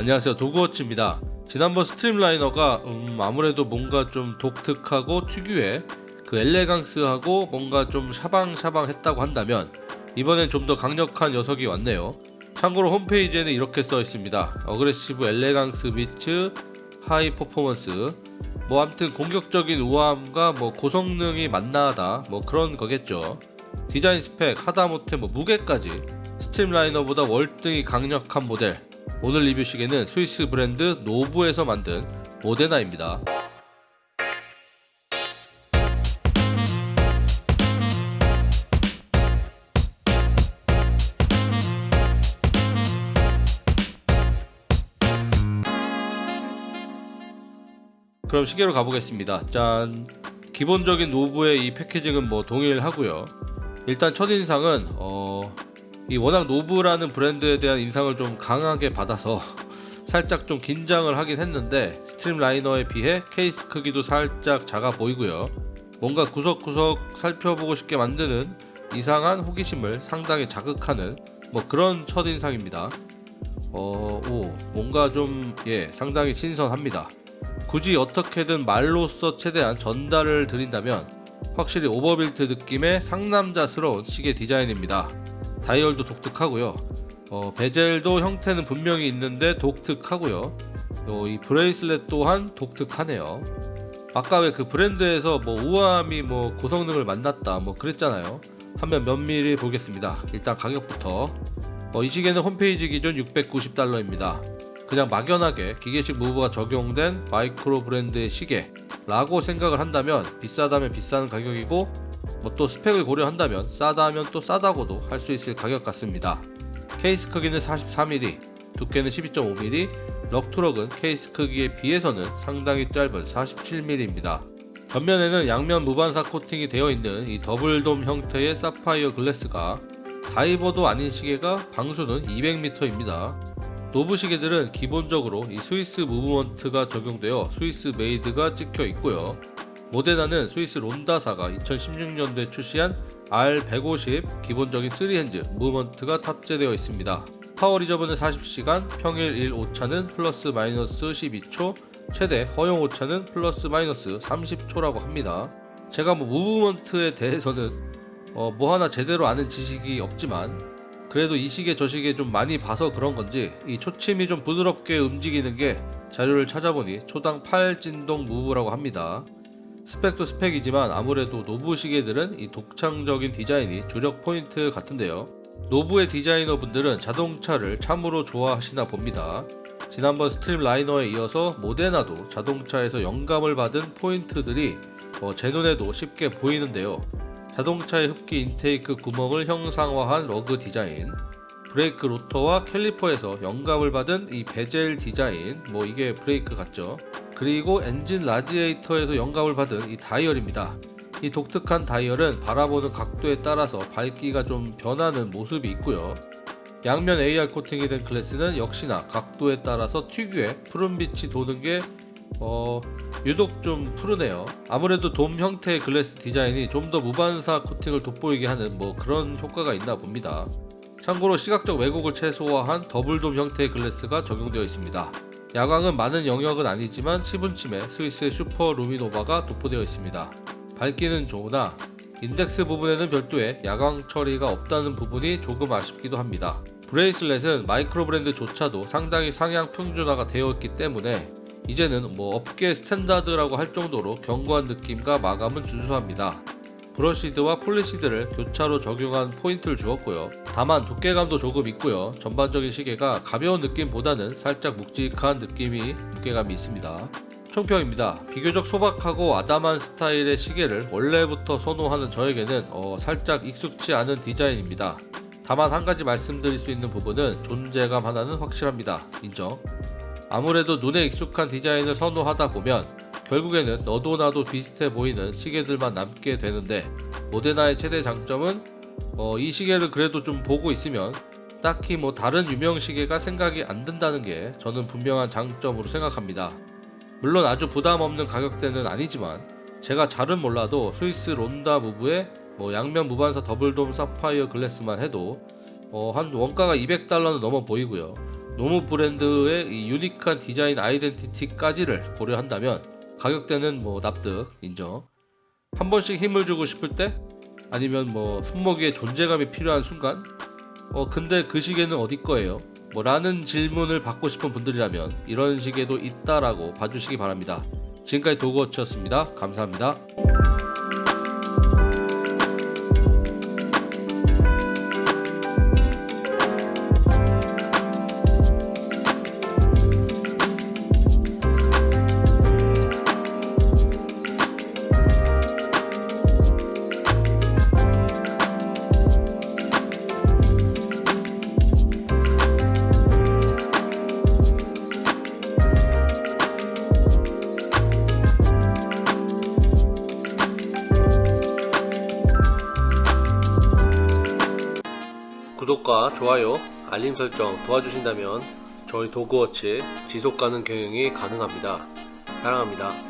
안녕하세요. 도그워치입니다. 지난번 스트림라이너가 음, 아무래도 뭔가 좀 독특하고 특유의 그 엘레강스하고 뭔가 좀 샤방샤방 했다고 한다면 이번엔 좀 더 강력한 녀석이 왔네요. 참고로 홈페이지에는 이렇게 써 있습니다. Aggressive elegance meets high performance. 뭐 아무튼 공격적인 우아함과 뭐 고성능이 만나다 뭐 그런 거겠죠. 디자인 스펙 하다못해 뭐 무게까지 스트림라이너보다 월등히 강력한 모델 오늘 리뷰 시계는 스위스 브랜드 노브에서 만든 모데나입니다. 그럼 시계로 가보겠습니다. 짠. 기본적인 노브의 이 패키징은 뭐 동일하고요. 일단 첫인상은 어... 이 워낙 노브라는 브랜드에 대한 인상을 좀 강하게 받아서 살짝 좀 긴장을 하긴 했는데 스트림라이너에 비해 케이스 크기도 살짝 작아 보이고요 뭔가 구석구석 살펴보고 싶게 만드는 이상한 호기심을 상당히 자극하는 뭐 그런 첫인상입니다 어, 오, 뭔가 좀, 예, 상당히 신선합니다. 굳이 어떻게든 말로써 최대한 전달을 드린다면 확실히 overbuilt 느낌의 상남자스러운 시계 디자인입니다. 다이얼도 독특하고요. 어, 베젤도 형태는 분명히 있는데 독특하고요. 어, 이 브레이슬렛 또한 독특하네요. 아까 왜 그 브랜드에서 뭐 우아함이 뭐 고성능을 만났다 뭐 그랬잖아요. 한번 면밀히 보겠습니다. 일단 가격부터 어, 이 시계는 홈페이지 기준 690달러입니다. 그냥 막연하게 기계식 무브가 적용된 마이크로 브랜드의 시계 라고 생각을 한다면 비싸다면 비싼 가격이고 뭐 또 스펙을 고려한다면 싸다면 또 싸다고도 할 수 있을 가격 같습니다. 케이스 크기는 43mm, 두께는 12.5mm, lug to lug은 케이스 크기에 비해서는 상당히 짧은 47mm입니다. 전면에는 양면 무반사 코팅이 되어 있는 이 double dome 형태의 사파이어 글래스가 다이버도 아닌 시계가 방수는 200m입니다. 노브 시계들은 기본적으로 이 스위스 무브먼트가 적용되어 Swiss made가 찍혀 있고요. 모데나는 스위스 론다사가 2016년도에 출시한 R150 기본적인 3 hands 무브먼트가 탑재되어 있습니다. power reserve는 40시간, 평균 일 오차는 플러스 마이너스 12초, 최대 허용 오차는 플러스 마이너스 30초라고 합니다. 제가 뭐 무브먼트에 대해서는 어, 뭐 하나 제대로 아는 지식이 없지만 그래도 이 시계 저 시계 좀 많이 봐서 그런 건지 이 초침이 좀 부드럽게 움직이는 게 자료를 찾아보니 초당 8진동 무브라고 합니다. 스펙도 스펙이지만 아무래도 노브 시계들은 이 독창적인 디자인이 주력 포인트 같은데요. 노브의 디자이너분들은 자동차를 참으로 좋아하시나 봅니다. 지난번 스트림 라이너에 이어서 모데나도 자동차에서 영감을 받은 포인트들이 어, 제 눈에도 쉽게 보이는데요. 자동차의 흡기 intake 구멍을 형상화한 lug 디자인, 브레이크 로터와 캘리퍼에서 영감을 받은 이 베젤 디자인, 뭐 이게 브레이크 같죠? 그리고 엔진 라지에이터에서 영감을 받은 이 다이얼입니다. 이 독특한 다이얼은 바라보는 각도에 따라서 밝기가 좀 변하는 모습이 있고요. 양면 AR 코팅이 된 글래스는 역시나 각도에 따라서 특유의 푸른빛이 도는 게 어, 유독 좀 푸르네요. 아무래도 돔 형태의 글래스 디자인이 좀 더 무반사 코팅을 돋보이게 하는 뭐 그런 효과가 있나 봅니다. 참고로 시각적 왜곡을 최소화한 double dome 형태의 글래스가 적용되어 있습니다. 야광은 많은 영역은 아니지만 시분침에 스위스의 슈퍼 루미노바가 도포되어 있습니다. 밝기는 좋으나 인덱스 부분에는 별도의 야광 처리가 없다는 부분이 조금 아쉽기도 합니다. 브레이슬렛은 마이크로 브랜드조차도 상당히 상향 평준화가 되어 있기 때문에 이제는 뭐 업계 스탠다드라고 할 정도로 견고한 느낌과 마감은 준수합니다. brushed와 polished를 교차로 적용한 포인트를 주었고요. 다만 두께감도 조금 있고요. 전반적인 시계가 가벼운 느낌보다는 살짝 묵직한 느낌이 무게감이 있습니다. 총평입니다. 비교적 소박하고 아담한 스타일의 시계를 원래부터 선호하는 저에게는 어, 살짝 익숙치 않은 디자인입니다. 다만 한 가지 말씀드릴 수 있는 부분은 존재감 하나는 확실합니다. 인정. 아무래도 눈에 익숙한 디자인을 선호하다 보면 결국에는 너도 나도 비슷해 보이는 시계들만 남게 되는데 모데나의 최대 장점은 어, 이 시계를 그래도 좀 보고 있으면 딱히 뭐 다른 유명 시계가 생각이 안 든다는 게 저는 분명한 장점으로 생각합니다. 물론 아주 부담 없는 가격대는 아니지만 제가 잘은 몰라도 스위스 론다 무브의 뭐 양면 무반사 더블돔 사파이어 글래스만 해도 어, 한 원가가 200달러는 넘어 보이고요. 노무 브랜드의 이 유니크한 디자인 아이덴티티까지를 고려한다면 가격대는 뭐 납득 인정. 한 번씩 힘을 주고 싶을 때 아니면 뭐 손목에 존재감이 필요한 순간 어 근데 그 시계는 어디 거예요? 뭐 라는 질문을 받고 싶은 분들이라면 이런 시계도 있다라고 봐주시기 바랍니다. 지금까지 도그워치였습니다. 감사합니다. 구독과 좋아요, 알림 설정 도와주신다면 저희 도그워치 지속 가능 경영이 가능합니다. 사랑합니다.